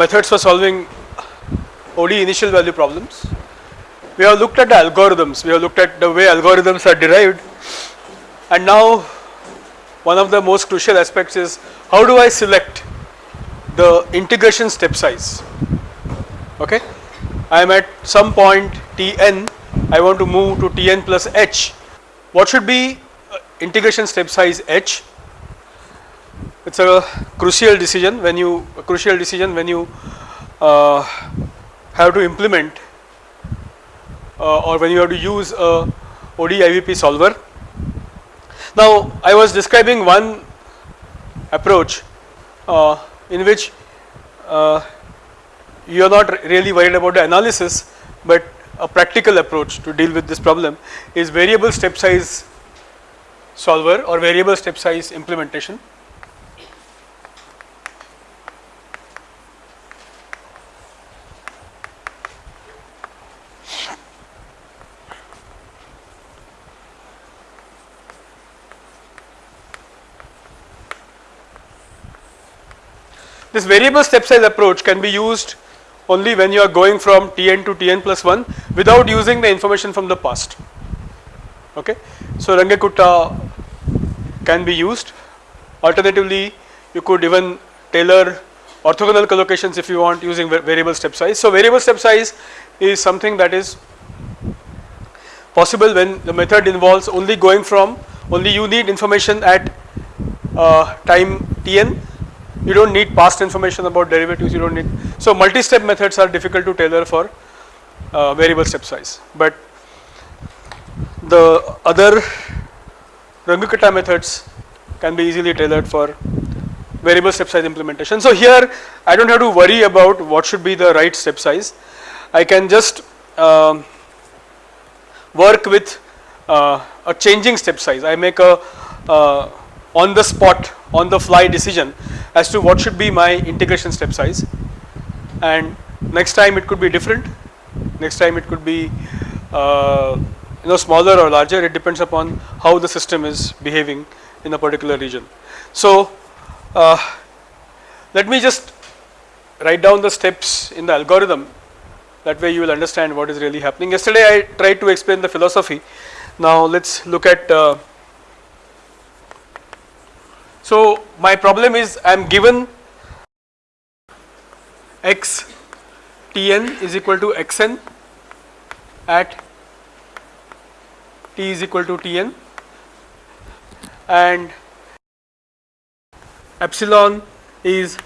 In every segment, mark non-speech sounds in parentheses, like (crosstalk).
methods for solving ODE initial value problems. We have looked at the algorithms, we have looked at the way algorithms are derived. And now one of the most crucial aspects is how do I select the integration step size? Okay. I am at some point Tn. I want to move to Tn plus h. What should be uh, integration step size h it is a crucial decision when you a crucial decision when you uh, have to implement uh, or when you have to use a ODE IVP solver. Now I was describing one approach uh, in which uh, you are not really worried about the analysis but a practical approach to deal with this problem is variable step size solver or variable step size implementation. This variable step size approach can be used only when you are going from Tn to Tn plus 1 without using the information from the past. Okay. So, Runge-Kutta can be used. Alternatively, you could even tailor orthogonal collocations if you want using variable step size. So, variable step size is something that is possible when the method involves only going from only you need information at uh, time Tn you do not need past information about derivatives, you do not need. So, multi-step methods are difficult to tailor for uh, variable step size, but the other Runge-Kutta methods can be easily tailored for variable step size implementation. So, here I do not have to worry about what should be the right step size, I can just um, work with uh, a changing step size, I make a uh, on the spot on the fly decision as to what should be my integration step size. And next time it could be different. Next time it could be uh, you know smaller or larger. It depends upon how the system is behaving in a particular region. So uh, let me just write down the steps in the algorithm. That way you will understand what is really happening. Yesterday I tried to explain the philosophy. Now let us look at uh, so, my problem is I am given x Tn is equal to xn at t is equal to Tn and epsilon is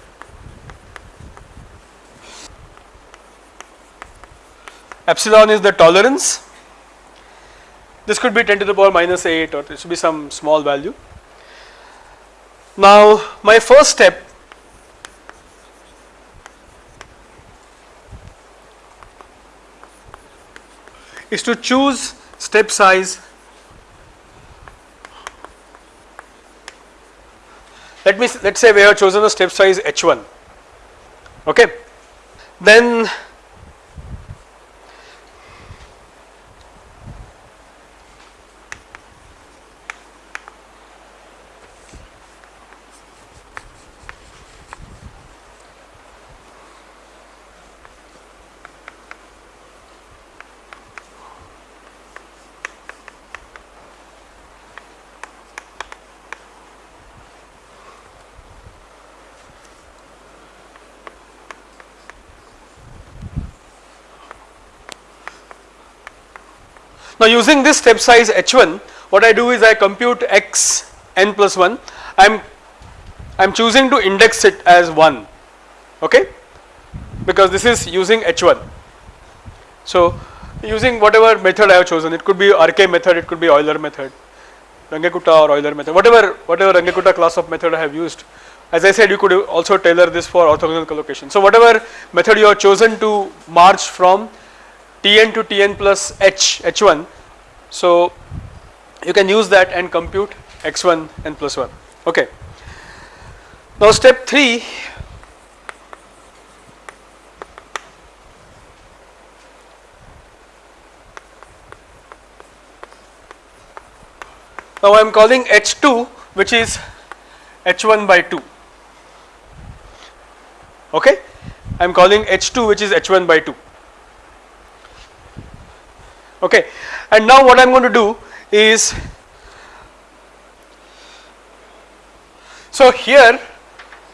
epsilon is the tolerance. This could be 10 to the power minus 8 or this should be some small value now, my first step is to choose step size let me let us say we have chosen a step size h1 okay? Then Now using this step size h1 what I do is I compute x n plus 1 I am I am choosing to index it as 1 okay because this is using h1. So using whatever method I have chosen it could be RK method it could be Euler method Runge-Kutta or Euler method whatever whatever Runge-Kutta class of method I have used as I said you could also tailor this for orthogonal collocation. So whatever method you have chosen to march from Tn to Tn plus h, h1. So you can use that and compute x1 and plus 1 okay. Now step 3 Now I am calling H2 which is H1 by 2 okay? I am calling H2 which is H1 by 2 okay. And now what I am going to do is so here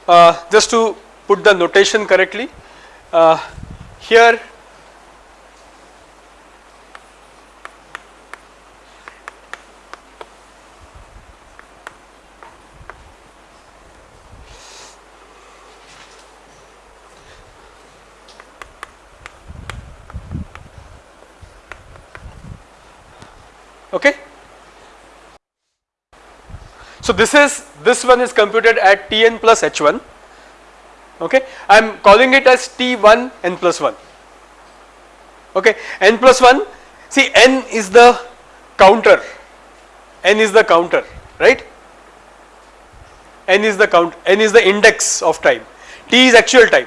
uh, just to put the notation correctly uh, here okay. So this is this one is computed at Tn plus H1 okay? I am calling it as T1 n plus 1 okay? N plus 1 see n is the counter. N is the counter right? N is the count n is the index of time. T is actual time.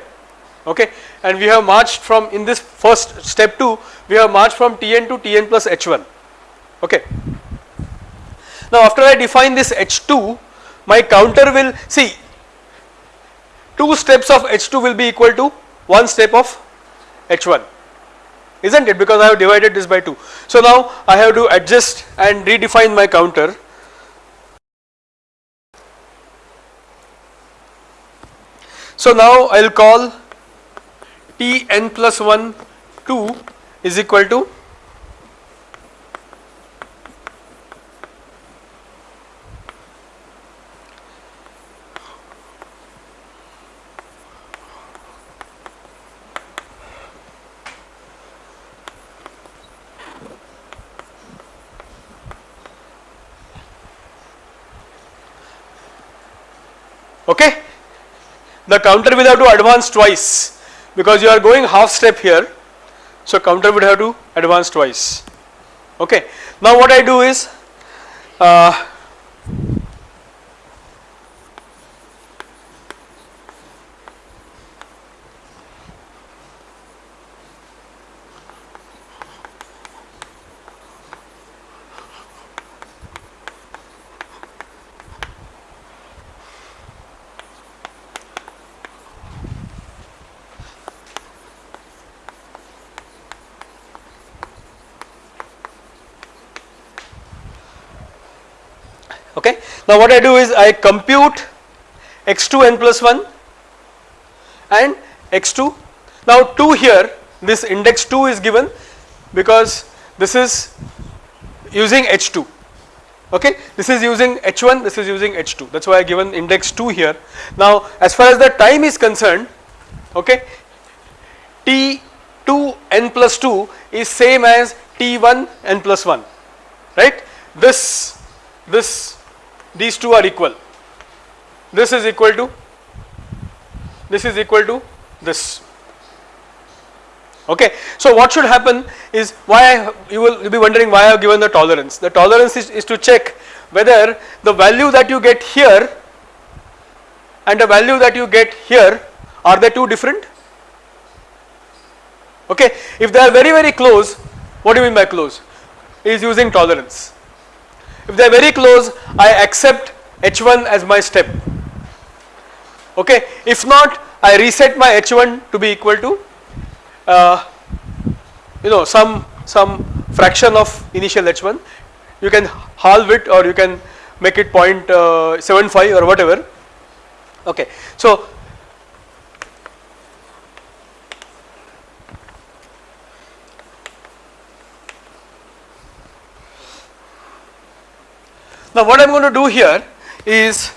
Okay? And we have marched from in this first step 2 we have marched from Tn to Tn plus H1 okay. Now after I define this H2 my counter will see two steps of H2 will be equal to one step of H1 isn't it because I have divided this by 2. So now I have to adjust and redefine my counter So now I will call T n plus 1 2 is equal to okay. The counter will have to advance twice because you are going half step here. So counter would have to advance twice okay. Now what I do is uh, okay. Now what I do is I compute x2 n plus 1 and x2 now 2 here this index 2 is given because this is using h2 okay? This is using h1 this is using h2 that is why I given index 2 here. Now as far as the time is concerned okay t2 n plus 2 is same as t1 n plus 1 right? This this these two are equal. This is equal to this is equal to this. Okay. So what should happen is why you will be wondering why I have given the tolerance. The tolerance is, is to check whether the value that you get here and the value that you get here are they two different? Okay. If they are very very close what do you mean by close? Is using tolerance if they are very close I accept H1 as my step okay. If not I reset my H1 to be equal to uh, you know some some fraction of initial H1 you can halve it or you can make it uh, 0.75 or whatever okay. So Now what I am going to do here is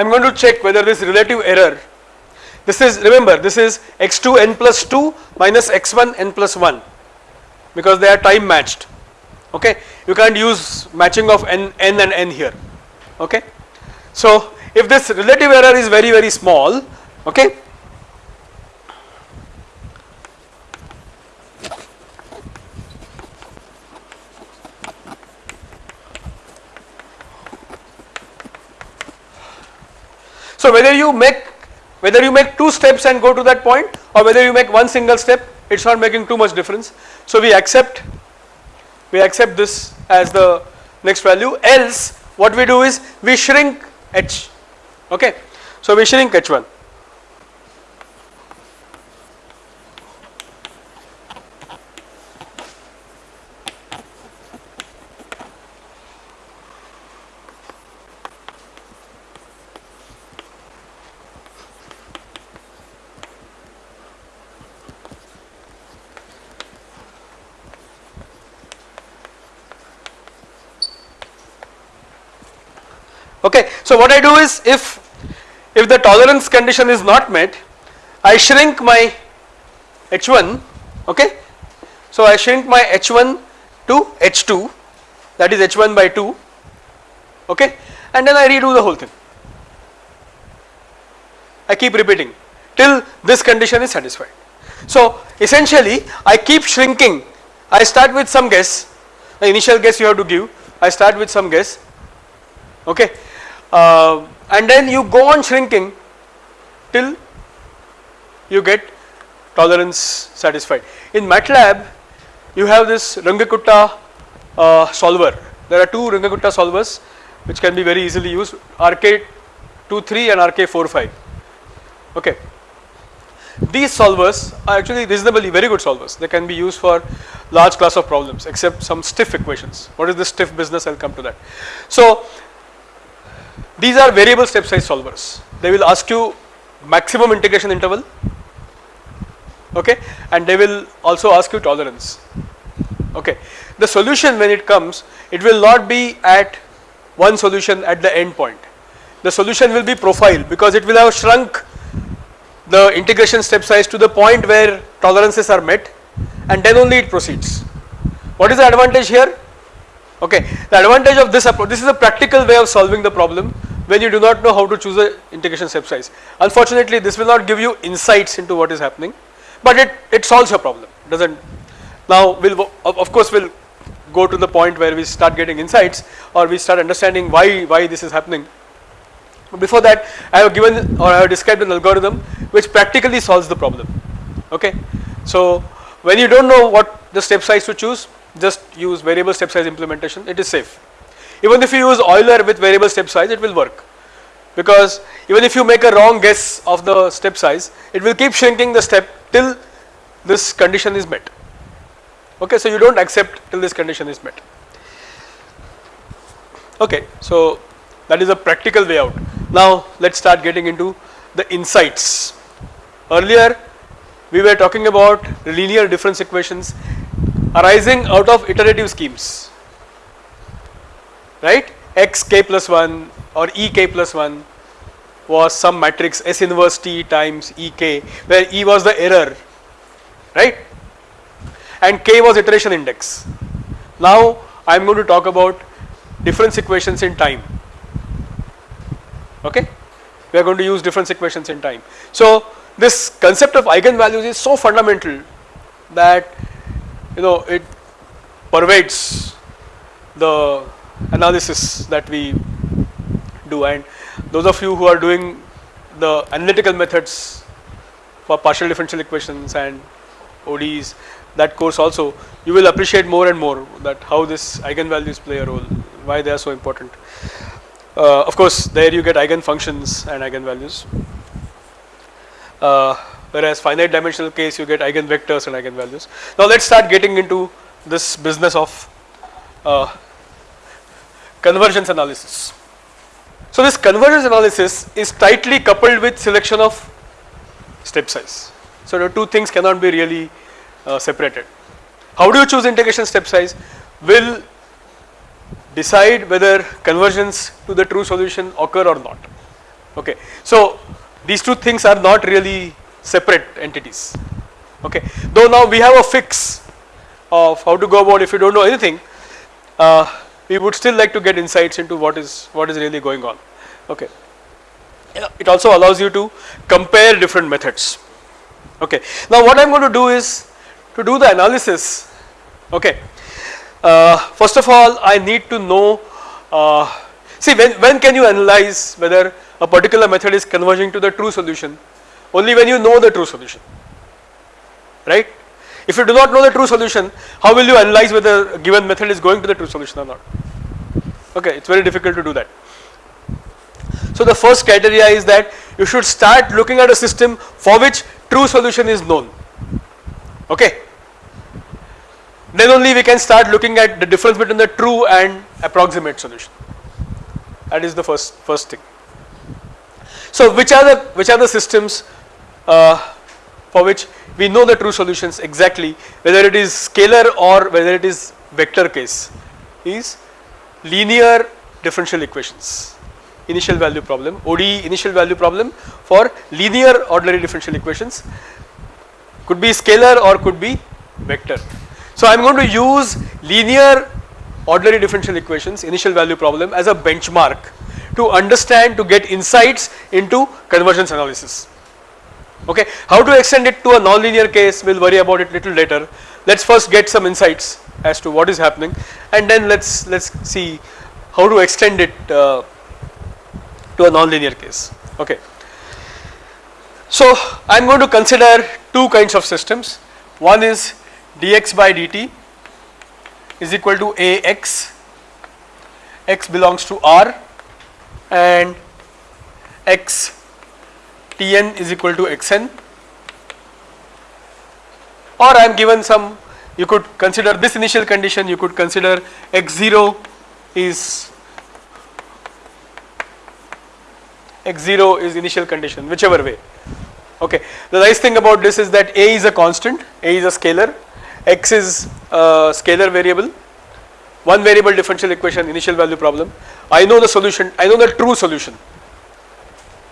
I am going to check whether this relative error this is remember this is x2 n plus 2 minus x1 n plus 1 because they are time matched. Okay? You can't use matching of n, n and n here. Okay. So if this relative error is very very small okay So whether you make whether you make two steps and go to that point or whether you make one single step it's not making too much difference. So we accept we accept this as the next value else what we do is we shrink h okay. So we shrink h1 okay. So what I do is if if the tolerance condition is not met I shrink my h1 okay. So I shrink my h1 to h2 that is h1 by 2 okay and then I redo the whole thing. I keep repeating till this condition is satisfied. So essentially I keep shrinking I start with some guess the initial guess you have to give I start with some guess okay uh, and then you go on shrinking till you get tolerance satisfied. In MATLAB you have this Runge-Kutta uh, solver there are two Runge-Kutta solvers which can be very easily used RK23 and RK45 okay. These solvers are actually reasonably very good solvers they can be used for large class of problems except some stiff equations what is the stiff business I will come to that. So these are variable step size solvers. They will ask you maximum integration interval okay and they will also ask you tolerance okay. The solution when it comes it will not be at one solution at the end point. The solution will be profile because it will have shrunk the integration step size to the point where tolerances are met and then only it proceeds. What is the advantage here? Okay, the advantage of this approach, this is a practical way of solving the problem when you do not know how to choose a integration step size. Unfortunately, this will not give you insights into what is happening, but it, it solves your problem, doesn't. Now, we'll, of course, we'll go to the point where we start getting insights or we start understanding why, why this is happening. But before that, I have given or I have described an algorithm which practically solves the problem, okay. So, when you don't know what the step size to choose, just use variable step size implementation, it is safe. Even if you use Euler with variable step size it will work. Because even if you make a wrong guess of the step size it will keep shrinking the step till this condition is met. Okay so you do not accept till this condition is met. Okay so that is a practical way out. Now let us start getting into the insights. Earlier we were talking about linear difference equations arising out of iterative schemes. Right? X k plus 1 or e k plus 1 was some matrix S inverse t times e k where e was the error. Right? And k was iteration index. Now I am going to talk about difference equations in time. Okay? We are going to use difference equations in time. So this concept of eigenvalues is so fundamental that you know it pervades the analysis that we do and those of you who are doing the analytical methods for partial differential equations and ODEs that course also you will appreciate more and more that how this eigenvalues play a role why they are so important. Uh, of course there you get eigenfunctions and eigenvalues uh, whereas finite dimensional case you get eigenvectors and eigenvalues. Now let us start getting into this business of uh, convergence analysis. So this convergence analysis is tightly coupled with selection of step size. So the two things cannot be really uh, separated. How do you choose integration step size will decide whether convergence to the true solution occur or not. Okay. So these two things are not really separate entities. Okay. Though now we have a fix of how to go about if you do not know anything uh, we would still like to get insights into what is what is really going on okay it also allows you to compare different methods. Okay. Now what I am going to do is to do the analysis. Okay. Uh, first of all, I need to know. Uh, see, when when can you analyze whether a particular method is converging to the true solution? Only when you know the true solution, right? If you do not know the true solution, how will you analyze whether a given method is going to the true solution or not? Okay, it's very difficult to do that. So the first criteria is that you should start looking at a system for which true solution is known. Okay. Then only we can start looking at the difference between the true and approximate solution. That is the first first thing. So which are the which are the systems uh, for which we know the true solutions exactly whether it is scalar or whether it is vector case is linear differential equations initial value problem ODE initial value problem for linear ordinary differential equations could be scalar or could be vector. So I am going to use linear ordinary differential equations initial value problem as a benchmark to understand to get insights into convergence analysis. Okay, how to extend it to a nonlinear case we will worry about it little later. Let us first get some insights as to what is happening and then let us let us see how to extend it uh, to a nonlinear case. Okay. So I am going to consider two kinds of systems. One is dx by dt is equal to ax, x belongs to R and x Tn is equal to Xn. Or I am given some you could consider this initial condition you could consider x0 is x0 is initial condition whichever way. Okay. The nice thing about this is that a is a constant a is a scalar x is a scalar variable. One variable differential equation initial value problem. I know the solution I know the true solution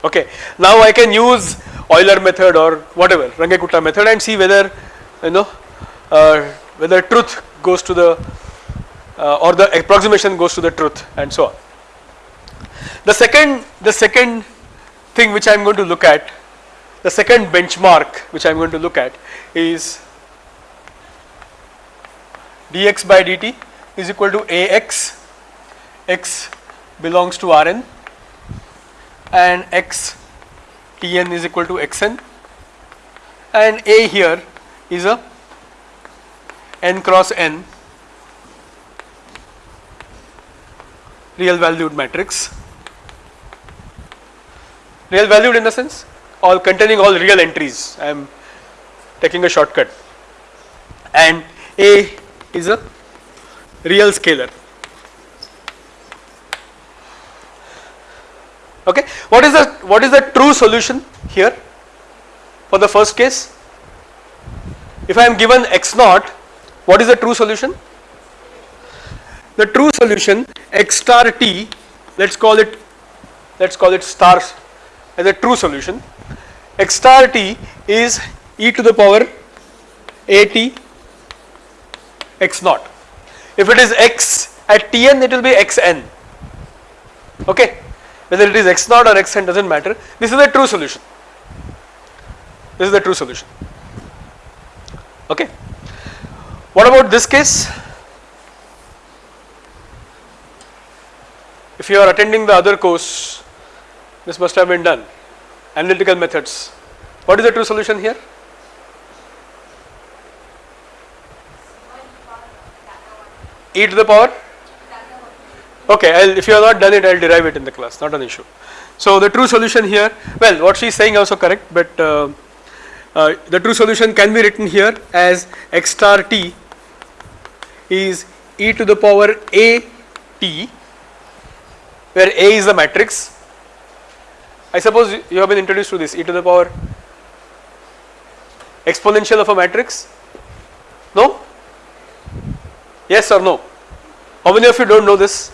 okay. Now I can use Euler method or whatever Runge-Kutta method and see whether you know uh, whether truth goes to the uh, or the approximation goes to the truth and so on. The second the second thing which I am going to look at the second benchmark which I am going to look at is dx by dt is equal to ax x belongs to Rn and x Tn is equal to Xn. And A here is a n cross n real valued matrix. Real valued in the sense all containing all real entries. I am taking a shortcut. And A is a real scalar okay? What is the what is the true solution here for the first case? If I am given x naught what is the true solution? The true solution x star t let us call it let us call it stars as a true solution. X star t is e to the power a t x naught. If it is x at tn it will be xn okay whether it is x naught or xn does not matter. This is the true solution. This is the true solution. Okay. What about this case? If you are attending the other course this must have been done. Analytical methods. What is the true solution here? E to the power Okay, I'll, if you have not done it, I'll derive it in the class, not an issue. So the true solution here, well, what she is saying also correct, but uh, uh, the true solution can be written here as x star t is e to the power a t, where a is the matrix. I suppose you have been introduced to this e to the power exponential of a matrix. No? Yes or no? How many of you don't know this?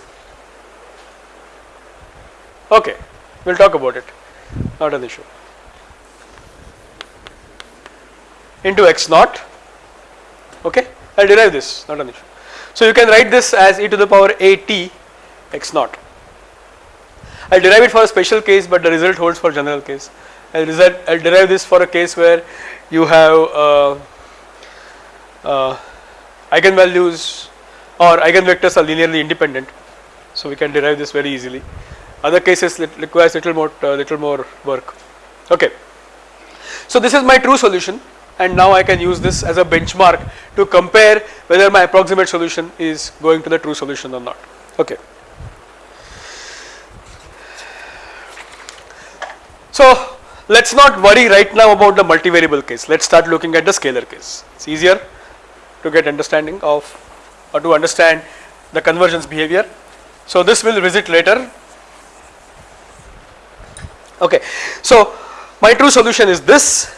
Okay, we will talk about it, not an issue. Into x naught, okay, I will derive this, not an issue. So you can write this as e to the power a t x naught. I'll derive it for a special case but the result holds for general case. I'll, I'll derive this for a case where you have uh, uh, eigenvalues or eigenvectors are linearly independent. So we can derive this very easily. Other cases it requires little more uh, little more work. Okay. So this is my true solution and now I can use this as a benchmark to compare whether my approximate solution is going to the true solution or not. Okay. So let us not worry right now about the multivariable case. Let us start looking at the scalar case. It is easier to get understanding of or to understand the convergence behavior. So this will visit later. Okay. So my true solution is this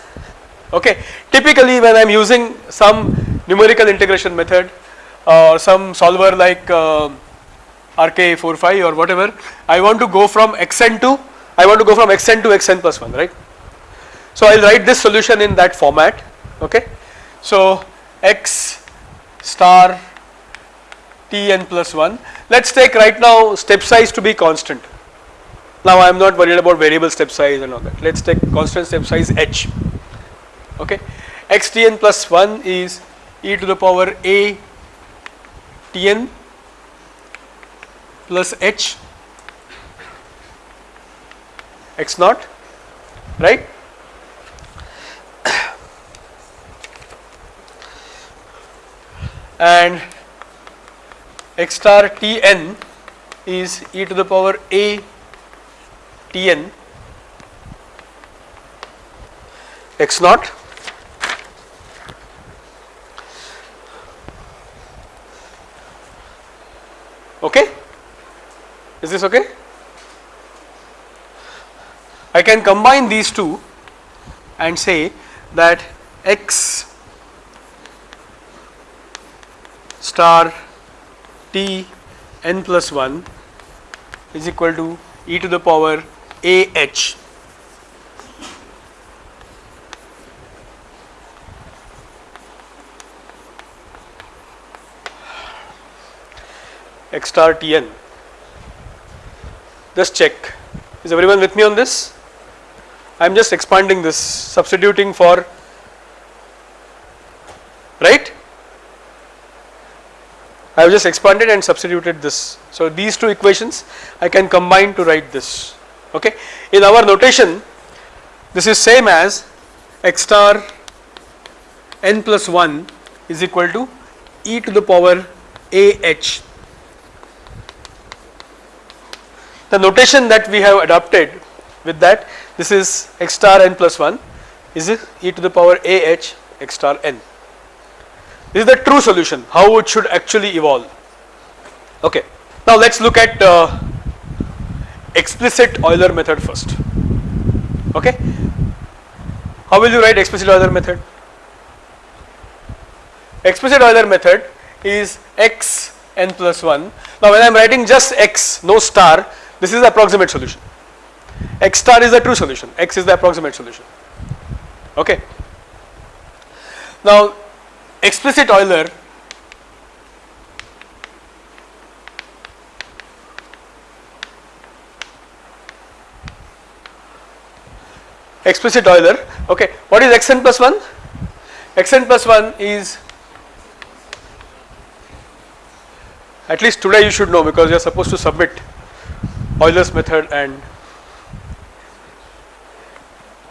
okay. Typically when I am using some numerical integration method or some solver like uh, RK45 or whatever, I want to go from xn to, I want to go from xn to xn plus 1 right. So I will write this solution in that format okay. So x star tn plus 1, let us take right now step size to be constant. Now I am not worried about variable step size and all that, let us take constant step size h. Okay. xtn plus 1 is e to the power a tn plus h. X naught. Right? (coughs) And x star tn is e to the power a tn x naught. Okay? Is this okay? I can combine these two and say that x star t n plus 1 is equal to e to the power a h x star tn. Just check. Is everyone with me on this? I am just expanding this, substituting for right. I have just expanded and substituted this. So these two equations I can combine to write this. Okay. In our notation, this is same as x star n plus 1 is equal to e to the power a h The notation that we have adopted with that this is x star n plus 1 is e to the power a h x star n. This is the true solution how it should actually evolve. Okay. Now let us look at uh, explicit Euler method first. Okay. How will you write explicit Euler method? Explicit Euler method is x n plus 1. Now when I am writing just x no star this is the approximate solution. X star is the true solution, X is the approximate solution. Okay. Now, explicit Euler explicit Euler okay what is xn plus 1 xn plus 1 is at least today you should know because you are supposed to submit Euler's method and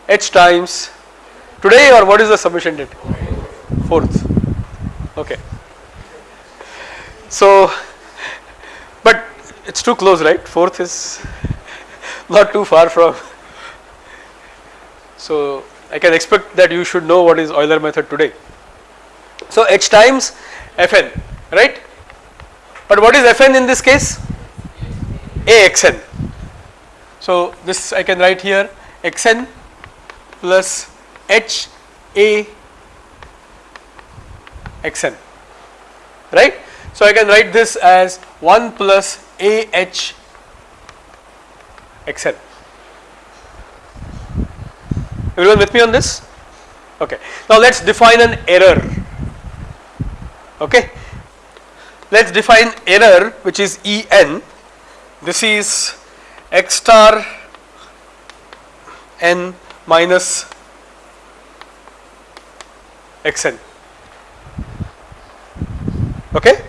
h times today or what is the submission date? 4th. Okay. So, but it is too close right 4th is (laughs) not too far from. So, I can expect that you should know what is Euler method today. So, h times fn right but what is fn in this case? AXN. So this I can write here xn plus h a xn right. So I can write this as 1 plus a h xn. Everyone with me on this? Okay. Now let us define an error. Okay. Let us define error which is En this is x star n minus xn okay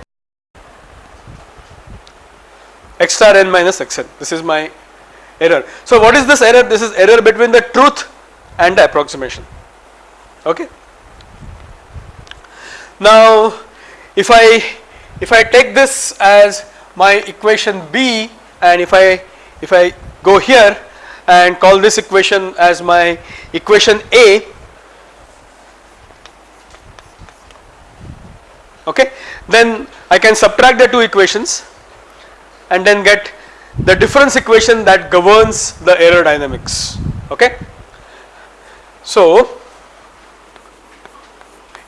x star n minus xn this is my error so what is this error this is error between the truth and approximation. Okay? Now if i if i take this as my equation b and if i if i go here and call this equation as my equation a okay? Then i can subtract the two equations and then get the difference equation that governs the error dynamics okay so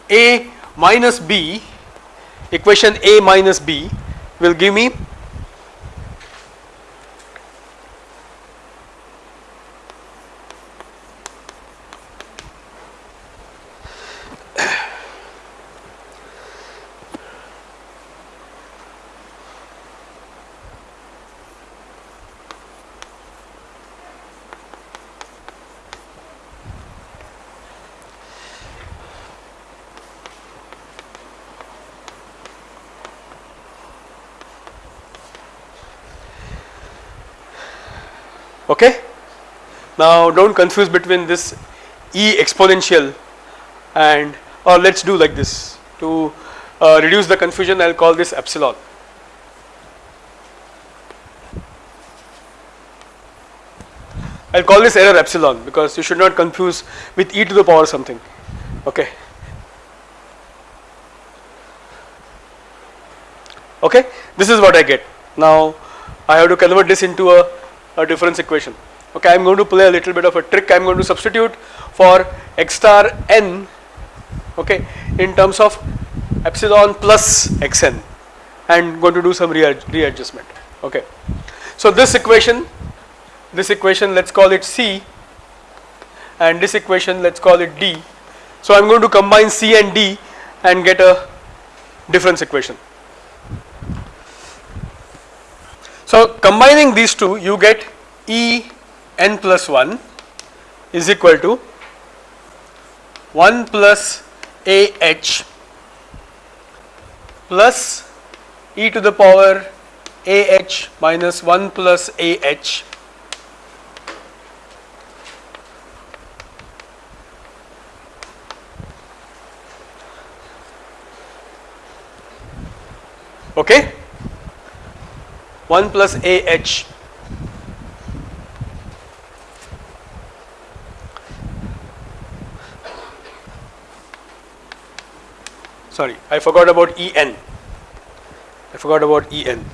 a minus b equation a minus b will give me okay. Now do not confuse between this e exponential and or let us do like this to uh, reduce the confusion I will call this epsilon. I will call this error epsilon because you should not confuse with e to the power something okay. Okay, this is what I get. Now I have to convert this into a a difference equation. Okay, I am going to play a little bit of a trick. I am going to substitute for x star n okay, in terms of epsilon plus xn and going to do some readjustment. Okay. So, this equation, this equation let us call it C and this equation let us call it D. So, I am going to combine C and D and get a difference equation. So, combining these two you get E n plus 1 is equal to 1 plus A h plus e to the power A h minus 1 plus A h. Okay 1 plus A H. Sorry I forgot about E n. I forgot about E n.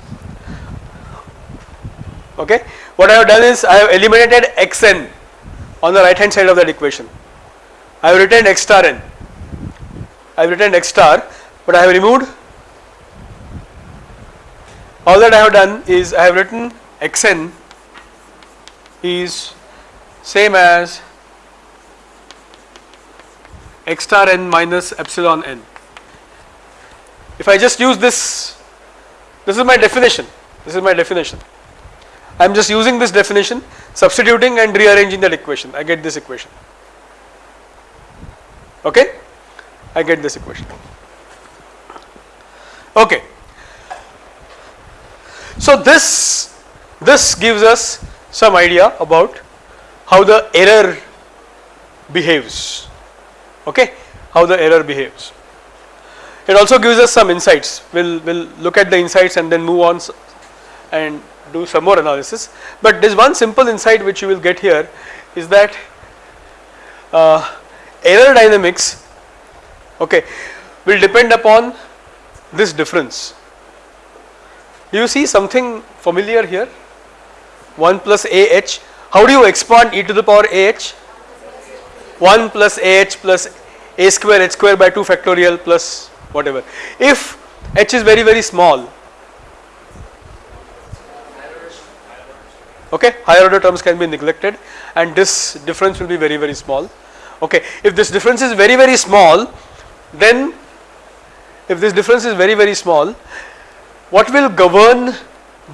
Okay? What I have done is I have eliminated x n on the right hand side of that equation. I have written x star n. I have written x star but I have removed all that I have done is I have written xn is same as x star n minus epsilon n. If I just use this, this is my definition, this is my definition. I am just using this definition, substituting and rearranging that equation, I get this equation, okay, I get this equation, okay. So this this gives us some idea about how the error behaves okay? How the error behaves. It also gives us some insights. We'll we'll look at the insights and then move on and do some more analysis. But there's one simple insight which you will get here is that uh, error dynamics okay will depend upon this difference you see something familiar here? 1 plus AH. How do you expand e to the power AH? 1 plus AH plus A square H square by 2 factorial plus whatever. If H is very very small, okay, higher order terms can be neglected and this difference will be very very small. Okay, if this difference is very very small, then if this difference is very very small, what will govern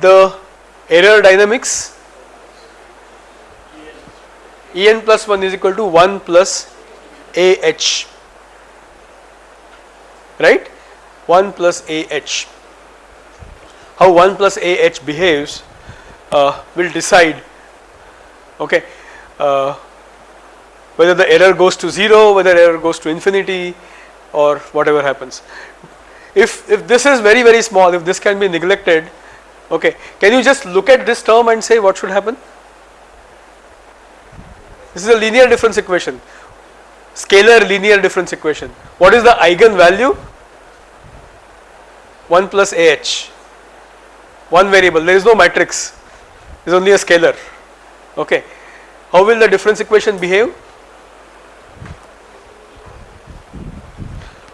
the error dynamics? En plus 1 is equal to 1 plus AH right? 1 plus AH how 1 plus AH behaves uh, will decide okay uh, whether the error goes to 0 whether error goes to infinity or whatever happens if if this is very very small if this can be neglected okay. Can you just look at this term and say what should happen? This is a linear difference equation. Scalar linear difference equation. What is the eigen value 1 plus ah one variable. There is no matrix. Is only a scalar. Okay. How will the difference equation behave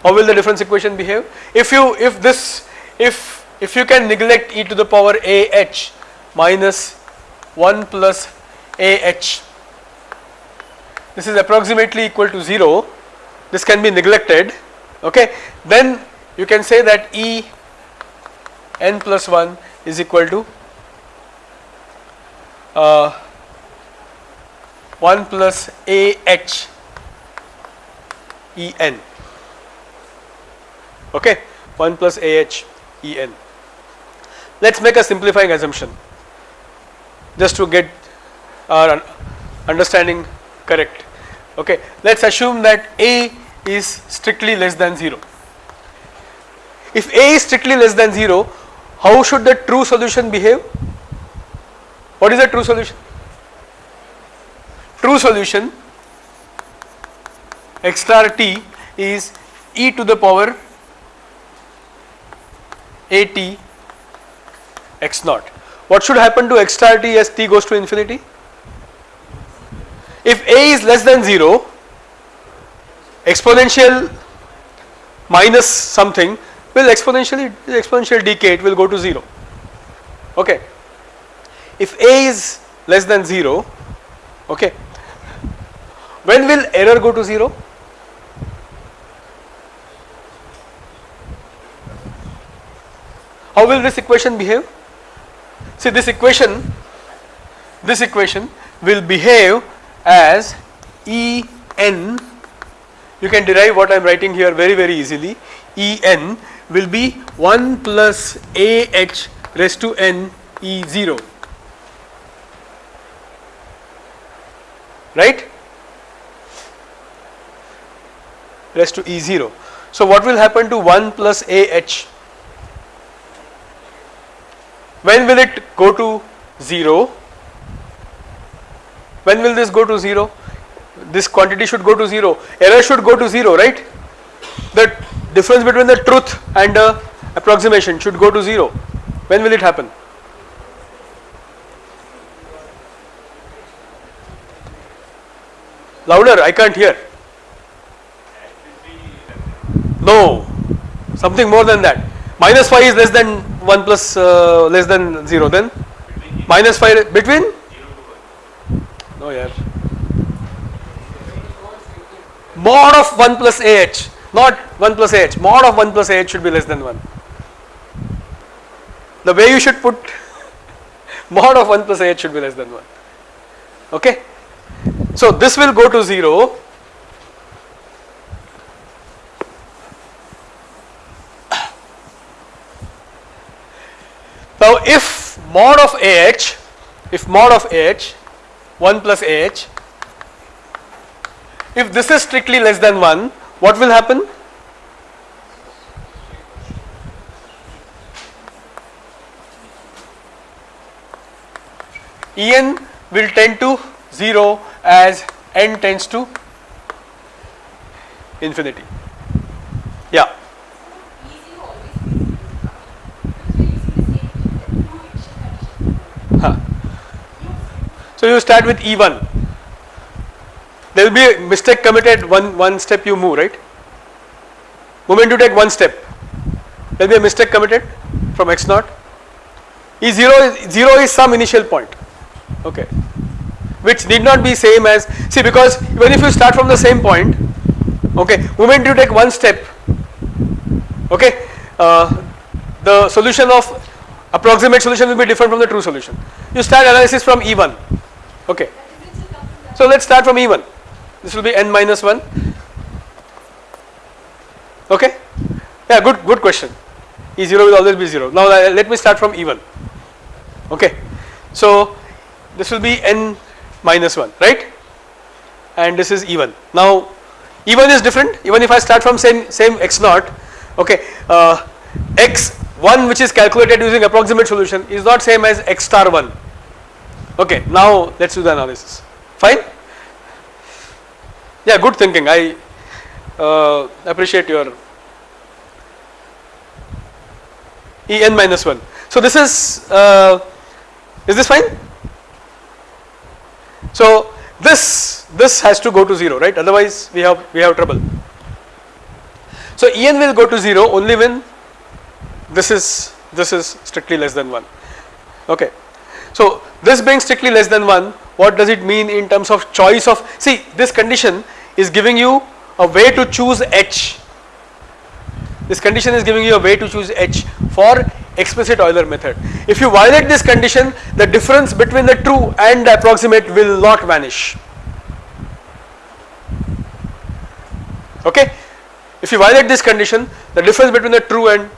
how will the difference equation behave? If you if this if if you can neglect e to the power ah minus 1 plus ah this is approximately equal to 0 this can be neglected okay? Then you can say that e n plus 1 is equal to uh, 1 plus a h e n okay? 1 plus a h e n. Let us make a simplifying assumption. Just to get our understanding correct. Okay? Let us assume that a is strictly less than 0 if a is strictly less than 0 how should the true solution behave? What is the true solution? True solution x star t is e to the power at x naught. What should happen to x star t as t goes to infinity? If a is less than 0, exponential minus something will exponentially exponential decay it will go to 0 okay if a is less than 0 okay when will error go to 0 How will this equation behave? See this equation, this equation will behave as E n, you can derive what I am writing here very very easily, E n will be 1 plus A h raised to n E 0, right, raised to E 0. So what will happen to 1 plus A h? When will it go to 0? When will this go to 0? This quantity should go to 0, error should go to 0, right? The difference between the truth and the approximation should go to 0. When will it happen? Louder, I can't hear. No, something more than that. Minus 5 is less than 1 plus uh, less than 0 then? Minus 5 between? No yeah. Mod of 1 plus ah not 1 plus ah mod of 1 plus ah should be less than 1 the way you should put (laughs) mod of 1 plus ah should be less than 1 okay? So this will go to 0 Now if mod of ah, if mod of ah 1 plus ah, if this is strictly less than 1, what will happen? En will tend to 0 as n tends to infinity. Yeah. So you start with E1. There will be a mistake committed one, one step you move, right? Moment you take one step, there will be a mistake committed from x naught. E0 is, 0 is some initial point, okay, which need not be same as, see because even if you start from the same point, okay, moment you take one step, okay, uh, the solution of approximate solution will be different from the true solution. You start analysis from E1 Okay. So let's start from E1. This will be n minus 1. Okay? Yeah, good, good question. E0 will always be 0. Now uh, let me start from E1. Okay? So this will be n minus 1, right? And this is E1. Now E1 is different even if I start from same, same x naught, okay, uh, x1 which is calculated using approximate solution is not same as x star 1. Okay, now let us do the analysis. Fine? Yeah, good thinking. I uh, appreciate your En minus 1. So this is, uh, is this fine? So this, this has to go to 0, right? Otherwise we have, we have trouble. So En will go to 0 only when this is, this is strictly less than 1. Okay. So this being strictly less than 1, what does it mean in terms of choice of, see this condition is giving you a way to choose H. This condition is giving you a way to choose H for explicit Euler method. If you violate this condition, the difference between the true and the approximate will not vanish. Okay? If you violate this condition, the difference between the true and,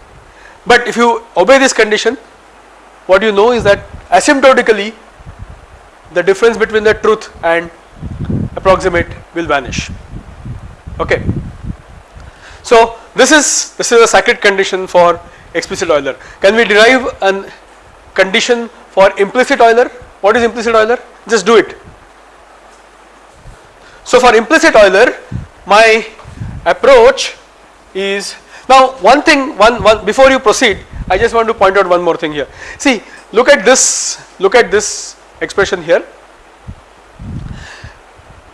but if you obey this condition, what you know is that asymptotically the difference between the truth and approximate will vanish. Okay. So this is this is a circuit condition for explicit Euler. Can we derive a condition for implicit Euler? What is implicit Euler? Just do it. So for implicit Euler, my approach is now one thing one one before you proceed I just want to point out one more thing here. See look at this look at this expression here.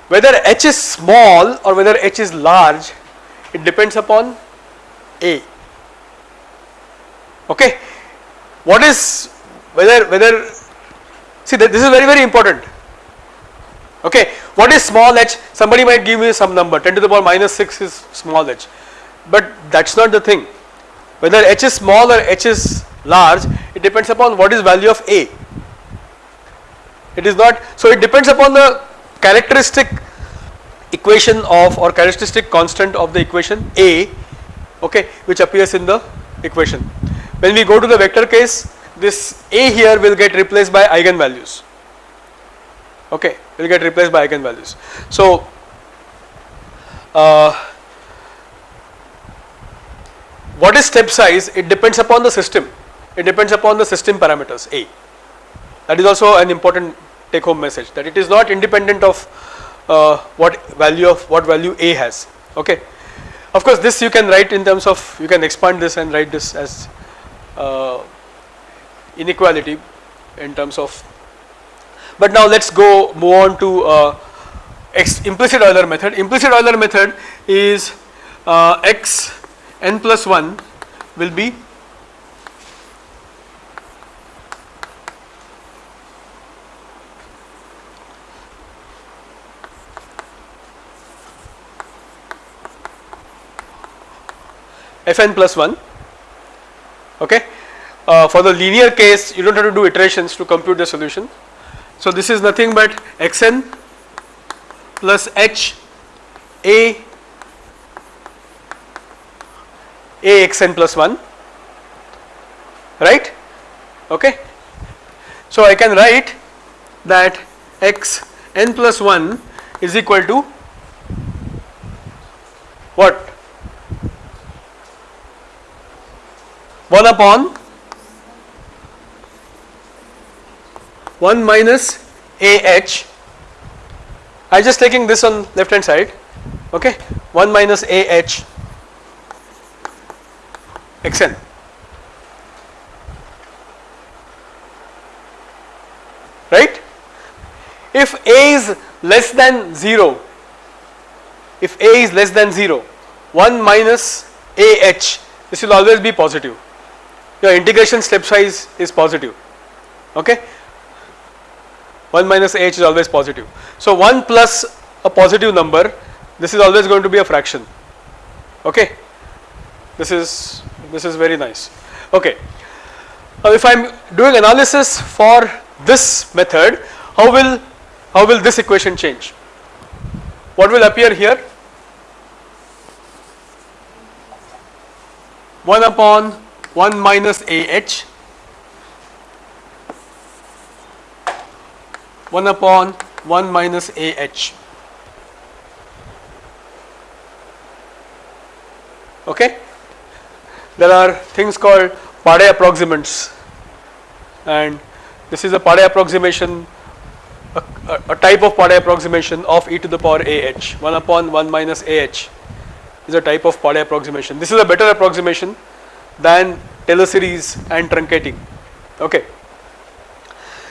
Whether h is small or whether h is large it depends upon a. Okay? What is whether whether see that this is very very important. Okay? What is small h? Somebody might give me some number. 10 to the power minus 6 is small h but that is not the thing. Whether h is small or h is large it depends upon what is value of a. It is not so it depends upon the characteristic equation of or characteristic constant of the equation a okay which appears in the equation. When we go to the vector case this a here will get replaced by eigenvalues okay will get replaced by eigenvalues. So uh, what is step size? It depends upon the system. It depends upon the system parameters a. That is also an important take home message that it is not independent of uh, what value of what value a has okay? Of course this you can write in terms of you can expand this and write this as uh, inequality in terms of but now let us go move on to uh, implicit Euler method. Implicit Euler method is uh, x n plus 1 will be fn plus 1 okay. Uh, for the linear case you do not have to do iterations to compute the solution. So this is nothing but xn plus h a a xn plus 1 right? Okay. So I can write that x n plus 1 is equal to what? 1 upon 1 minus AH I just taking this on left hand side. Okay? 1 minus AH xn right? If A is less than 0 if A is less than 0 1 minus AH this will always be positive. Your integration step size is positive. Okay? 1 minus h is always positive. So 1 plus a positive number this is always going to be a fraction. Okay this is this is very nice okay. Now if I am doing analysis for this method how will how will this equation change? What will appear here? 1 upon 1 minus AH 1 upon 1 minus AH. Okay? There are things called Pade approximants and this is a Pade approximation a, a, a type of Pade approximation of e to the power ah 1 upon 1 minus ah is a type of Pade approximation. This is a better approximation than Taylor series and truncating. Okay.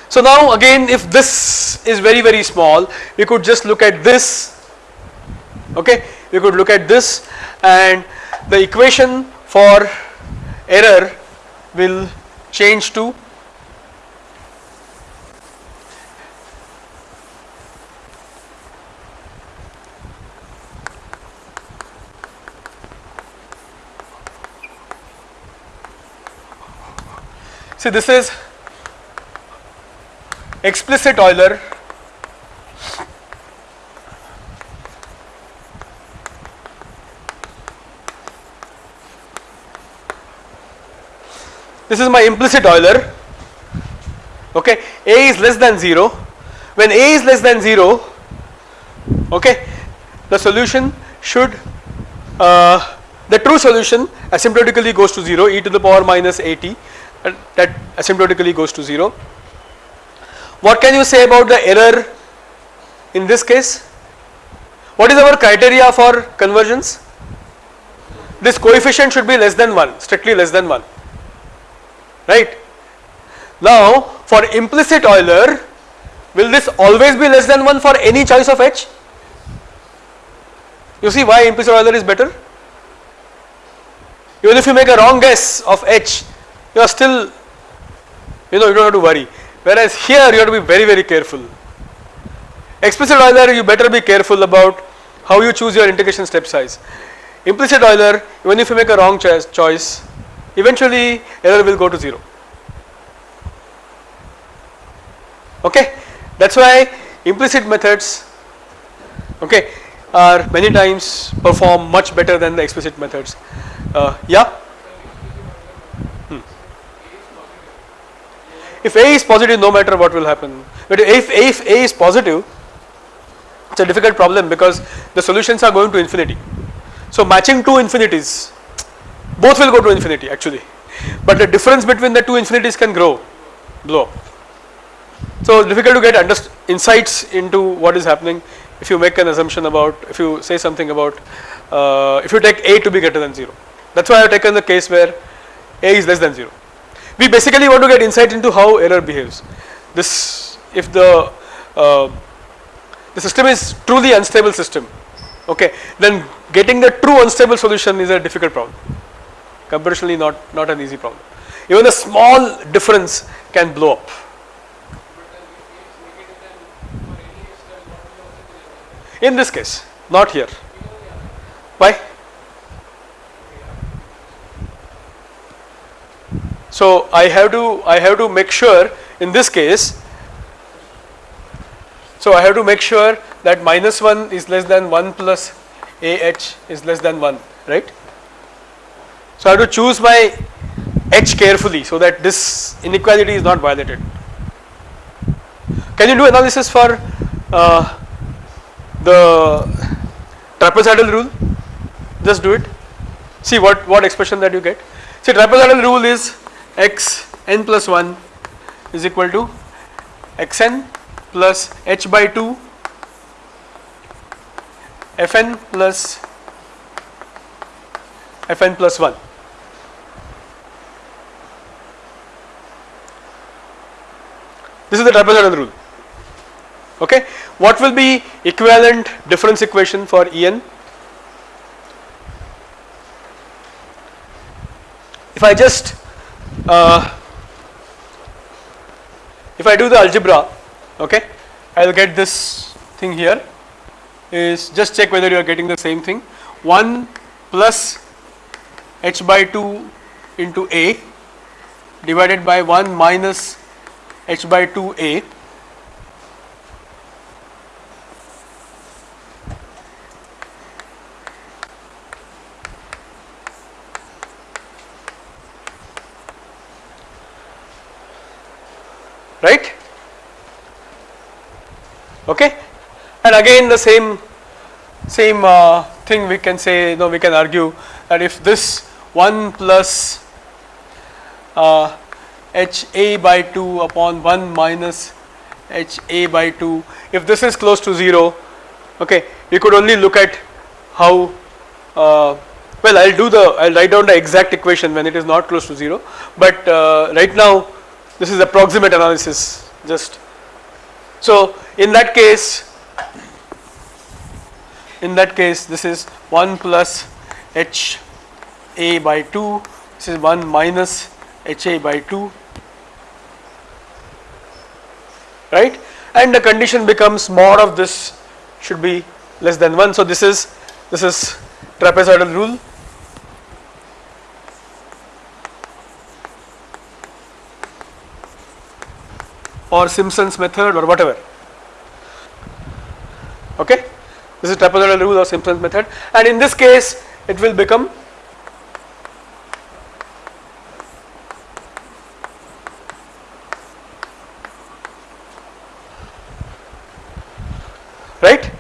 So now again if this is very very small we could just look at this okay we could look at this and the equation for error will change to See this is explicit Euler this is my implicit Euler okay a is less than 0 when a is less than 0 okay the solution should uh, the true solution asymptotically goes to 0 e to the power minus at that asymptotically goes to 0. What can you say about the error in this case? What is our criteria for convergence? This coefficient should be less than 1, strictly less than 1, right. Now for implicit Euler, will this always be less than 1 for any choice of h? You see why implicit Euler is better? Even if you make a wrong guess of h, you are still you know you do not have to worry whereas here you have to be very very careful. Explicit Euler you better be careful about how you choose your integration step size. Implicit Euler even if you make a wrong choice eventually error will go to 0 okay? That is why implicit methods okay are many times perform much better than the explicit methods. Uh, yeah? If A is positive no matter what will happen. But if A, if A is positive it is a difficult problem because the solutions are going to infinity. So matching two infinities both will go to infinity actually. But the difference between the two infinities can grow. Blow. So difficult to get insights into what is happening if you make an assumption about if you say something about uh, if you take A to be greater than 0 that is why I have taken the case where A is less than 0 we basically want to get insight into how error behaves. This if the uh, the system is truly unstable system okay then getting the true unstable solution is a difficult problem computationally not not an easy problem. Even a small difference can blow up. In this case not here. Why? So I have to I have to make sure in this case so I have to make sure that minus 1 is less than 1 plus AH is less than 1 right. So I have to choose my H carefully so that this inequality is not violated. Can you do analysis for uh, the trapezoidal rule? Just do it. See what, what expression that you get. See trapezoidal rule is x n plus 1 is equal to x n plus h by 2 f n plus f n plus 1. This is the trapezoidal rule. Okay. What will be equivalent difference equation for E n? If I just uh, if I do the algebra okay I will get this thing here is just check whether you are getting the same thing 1 plus h by 2 into a divided by 1 minus h by 2a right? Okay? And again the same same uh, thing we can say you know we can argue that if this 1 plus uh, h a by 2 upon 1 minus h a by 2 if this is close to 0 okay we could only look at how uh, well I will do the I will write down the exact equation when it is not close to 0 but uh, right now this is approximate analysis just. So in that case in that case this is 1 plus h a by 2 this is 1 minus h a by 2 right? And the condition becomes mod of this should be less than 1 so this is this is trapezoidal rule. Or Simpson's method or whatever. Okay, this is trapezoidal rule or Simpson's method, and in this case, it will become right.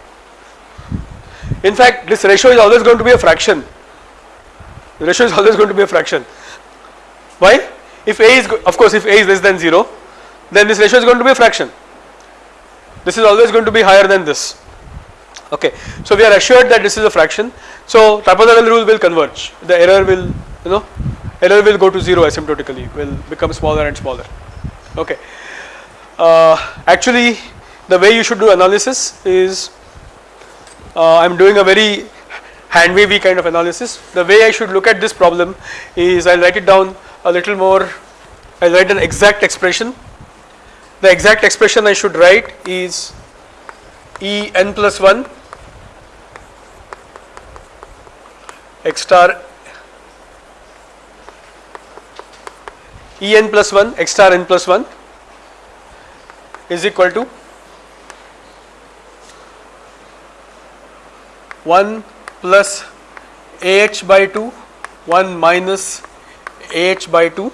In fact, this ratio is always going to be a fraction. The ratio is (laughs) always going to be a fraction. Why? If a is, of course, if a is less than 0, then this ratio is going to be a fraction. This is always going to be higher than this. Okay, so we are assured that this is a fraction. So trapezoidal rule will converge. The error will, you know, error will go to zero asymptotically. Will become smaller and smaller. Okay. Uh, actually, the way you should do analysis is, Uh, I am doing a very hand wavy kind of analysis. The way I should look at this problem is I will write it down a little more. I will write an exact expression the exact expression I should write is E n plus 1 x star E n plus 1 x star n plus 1 is equal to 1 plus ah by 2 1 minus ah by 2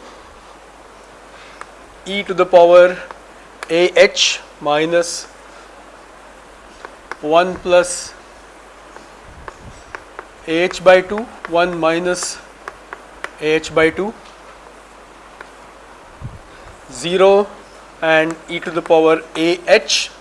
e to the power AH minus 1 plus AH by 2 1 minus AH by 2 0 and e to the power AH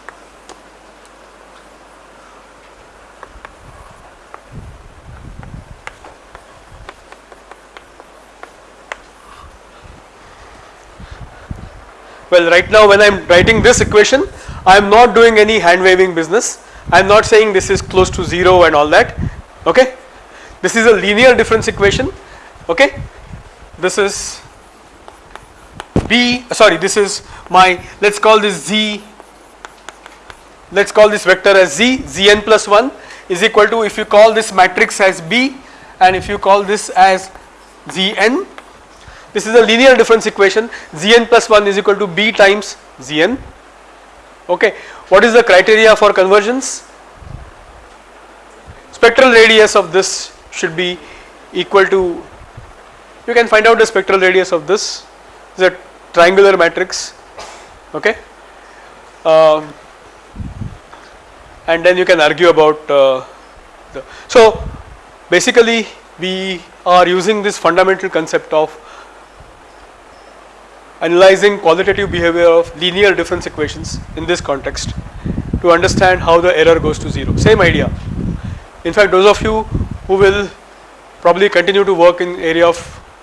Well, right now when I am writing this equation, I am not doing any hand waving business. I am not saying this is close to 0 and all that, okay. This is a linear difference equation, okay. This is B, sorry, this is my, let us call this Z, let us call this vector as Z, Zn plus 1 is equal to if you call this matrix as B and if you call this as Zn this is a linear difference equation Zn plus 1 is equal to B times Zn. Okay. What is the criteria for convergence? Spectral radius of this should be equal to, you can find out the spectral radius of this, is a triangular matrix, okay. Um, and then you can argue about uh, the, so basically we are using this fundamental concept of analyzing qualitative behavior of linear difference equations in this context to understand how the error goes to 0 same idea. In fact those of you who will probably continue to work in area of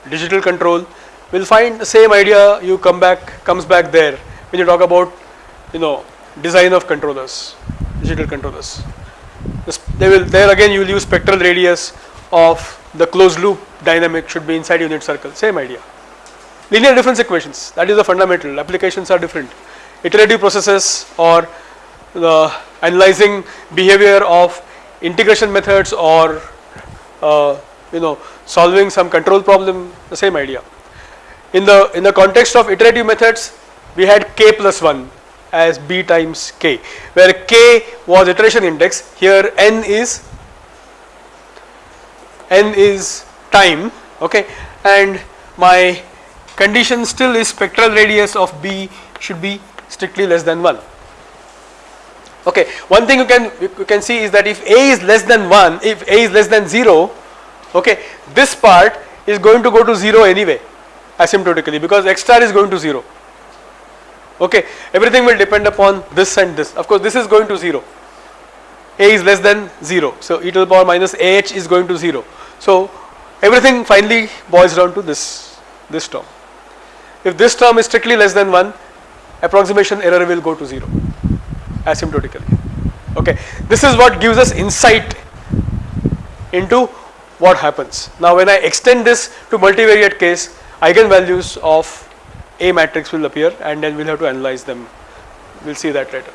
digital control will find the same idea you come back comes back there when you talk about you know design of controllers digital controllers. They will there again you will use spectral radius of the closed loop dynamic should be inside unit circle. Same idea linear difference equations. That is the fundamental. Applications are different. Iterative processes or the analyzing behavior of integration methods or uh, you know solving some control problem the same idea. In the in the context of iterative methods we had k plus 1 as b times k where k was iteration index. Here n is n is time okay? And my condition still is spectral radius of B should be strictly less than 1. Okay, one thing you can you can see is that if a is less than 1, if a is less than 0, okay, this part is going to go to 0 anyway asymptotically because x star is going to 0. Okay, everything will depend upon this and this. Of course, this is going to 0. a is less than 0. So, e to the power minus ah is going to 0. So, everything finally boils down to this, this term. If this term is strictly less than 1, approximation error will go to 0 asymptotically. Okay, this is what gives us insight into what happens. Now, when I extend this to multivariate case, eigenvalues of A matrix will appear and then we will have to analyze them. We will see that later.